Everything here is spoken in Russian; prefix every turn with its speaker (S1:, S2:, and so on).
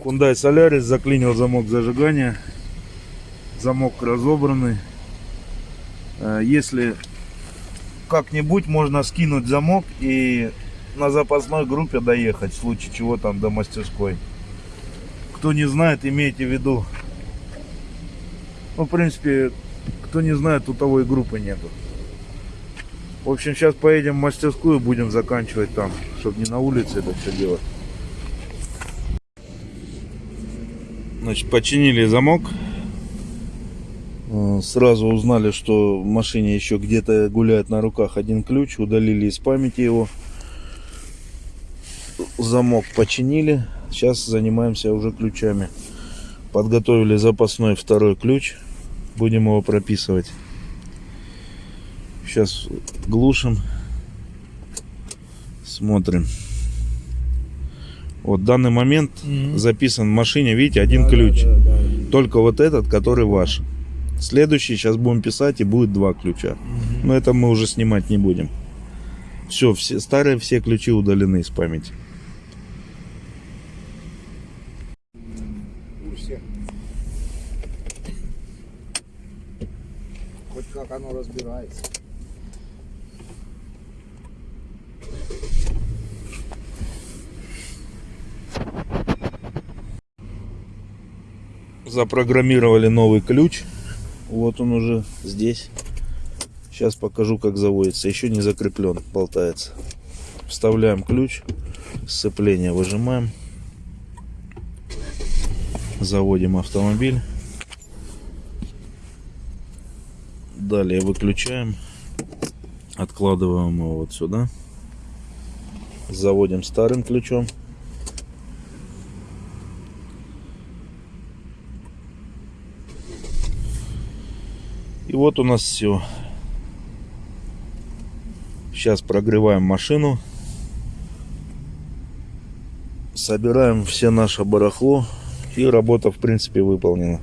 S1: Hyundai Solaris заклинил замок зажигания. Замок разобранный. Э, Если как-нибудь можно скинуть замок и на запасной группе доехать, в случае чего там до мастерской. Кто не знает, имейте в виду. Ну, в принципе, кто не знает, у того и группы нету. В общем, сейчас поедем в мастерскую, будем заканчивать там, чтобы не на улице это все делать. Значит, починили замок. Э, Сразу узнали, что в машине еще где-то гуляет на руках один ключ. Удалили из памяти его. Замок починили. Сейчас занимаемся уже ключами. Подготовили запасной второй ключ. Будем его прописывать. Сейчас глушим. Смотрим. Вот в данный момент
S2: Мгм.
S1: записан в машине, видите, один ключ.
S2: Да, да,
S1: Только вот этот, который ваш. Следующий сейчас будем писать и будет два ключа.
S2: Мгм.
S1: Но это мы уже снимать не будем. Все, все старые все ключи удалены из памяти.
S2: Хоть как оно разбирается.
S1: Запрограммировали новый ключ. Вот он уже здесь. Сейчас покажу, как заводится. Еще не закреплен, болтается. Вставляем ключ. Сцепление выжимаем. Заводим автомобиль. Далее выключаем. Откладываем его вот сюда. Заводим старым ключом. И вот у нас все. Сейчас прогреваем машину. Собираем все наше барахло. И работа в принципе выполнена.